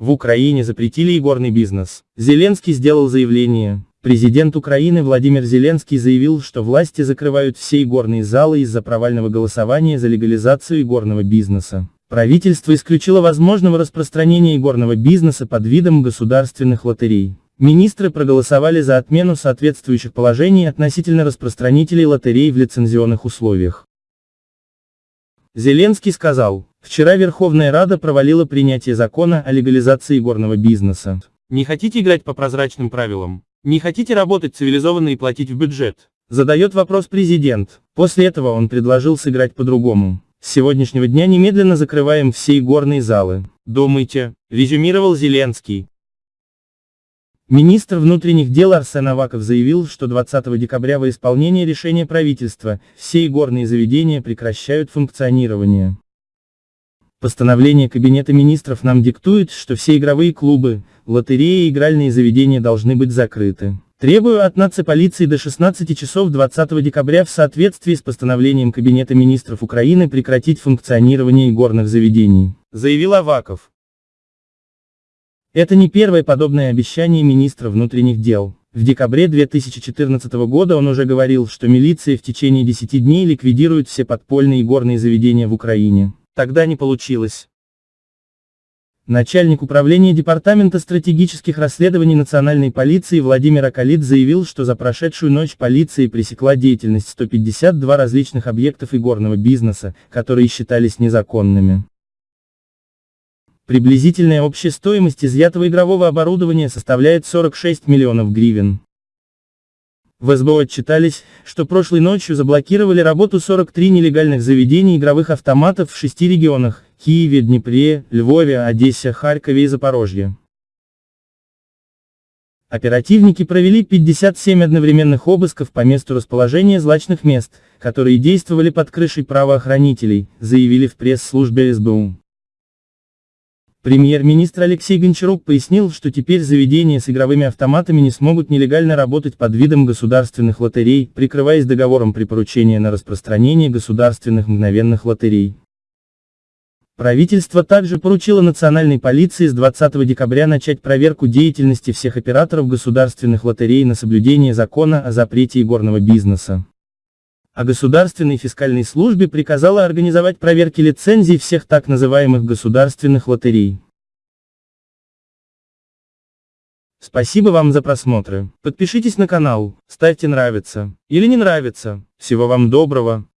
В Украине запретили игорный бизнес. Зеленский сделал заявление. Президент Украины Владимир Зеленский заявил, что власти закрывают все игорные залы из-за провального голосования за легализацию игорного бизнеса. Правительство исключило возможного распространения игорного бизнеса под видом государственных лотерей. Министры проголосовали за отмену соответствующих положений относительно распространителей лотерей в лицензионных условиях. Зеленский сказал, вчера Верховная Рада провалила принятие закона о легализации игорного бизнеса. Не хотите играть по прозрачным правилам? Не хотите работать цивилизованно и платить в бюджет? Задает вопрос президент. После этого он предложил сыграть по-другому. С сегодняшнего дня немедленно закрываем все игорные залы. Думайте, резюмировал Зеленский. Министр внутренних дел Арсен Аваков заявил, что 20 декабря во исполнение решения правительства, все игорные заведения прекращают функционирование. Постановление Кабинета министров нам диктует, что все игровые клубы, лотереи и игральные заведения должны быть закрыты. Требую от нацполиции до 16 часов 20 декабря в соответствии с постановлением Кабинета министров Украины прекратить функционирование игорных заведений, заявил Аваков. Это не первое подобное обещание министра внутренних дел. В декабре 2014 года он уже говорил, что милиция в течение 10 дней ликвидирует все подпольные горные заведения в Украине. Тогда не получилось. Начальник управления Департамента стратегических расследований национальной полиции Владимир Акалит заявил, что за прошедшую ночь полиция пресекла деятельность 152 различных объектов игорного бизнеса, которые считались незаконными. Приблизительная общая стоимость изъятого игрового оборудования составляет 46 миллионов гривен. В СБО отчитались, что прошлой ночью заблокировали работу 43 нелегальных заведений игровых автоматов в шести регионах – Киеве, Днепре, Львове, Одессе, Харькове и Запорожье. Оперативники провели 57 одновременных обысков по месту расположения злачных мест, которые действовали под крышей правоохранителей, заявили в пресс-службе СБУ. Премьер-министр Алексей Гончарук пояснил, что теперь заведения с игровыми автоматами не смогут нелегально работать под видом государственных лотерей, прикрываясь договором при поручении на распространение государственных мгновенных лотерей. Правительство также поручило национальной полиции с 20 декабря начать проверку деятельности всех операторов государственных лотерей на соблюдение закона о запрете игорного бизнеса а Государственной фискальной службе приказала организовать проверки лицензий всех так называемых государственных лотерей. Спасибо вам за просмотры. Подпишитесь на канал, ставьте нравится или не нравится. Всего вам доброго.